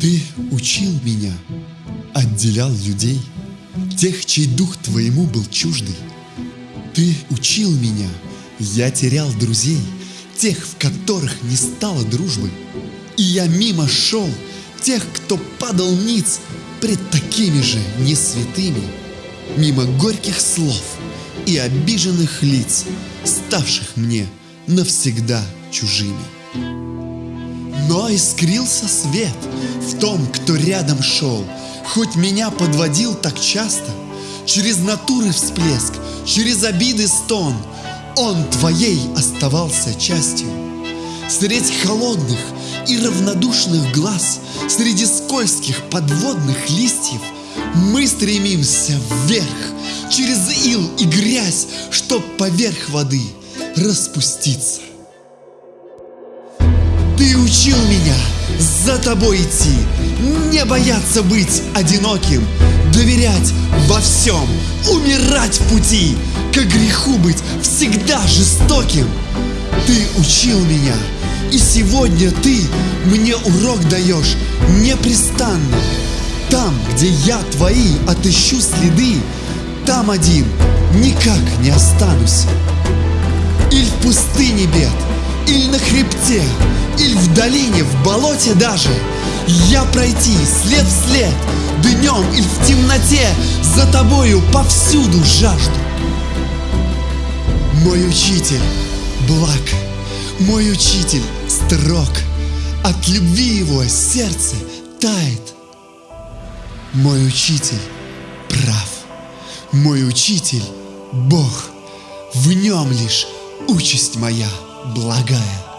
Ты учил меня, отделял людей, Тех, чей дух твоему был чуждый. Ты учил меня, я терял друзей, Тех, в которых не стало дружбы. И я мимо шел тех, кто падал ниц Пред такими же несвятыми, Мимо горьких слов и обиженных лиц, Ставших мне навсегда чужими. Но искрился свет в том, кто рядом шел, Хоть меня подводил так часто, Через натуры всплеск, через обиды стон, Он твоей оставался частью. Средь холодных и равнодушных глаз, Среди скользких подводных листьев Мы стремимся вверх, через ил и грязь, Чтоб поверх воды распуститься. Ты учил меня за тобой идти, не бояться быть одиноким, доверять во всем, умирать в пути, к греху быть всегда жестоким. Ты учил меня, и сегодня ты мне урок даешь непрестанно. Там, где я твои отыщу следы, там один никак не останусь. Или в пустыне бед, или на хребте, или в долине, в болоте даже. Я пройти след в след, днем или в темноте За тобою повсюду жажду. Мой учитель благ, мой учитель строг. От любви его сердце тает. Мой учитель прав, мой учитель Бог В нем лишь участь моя благая.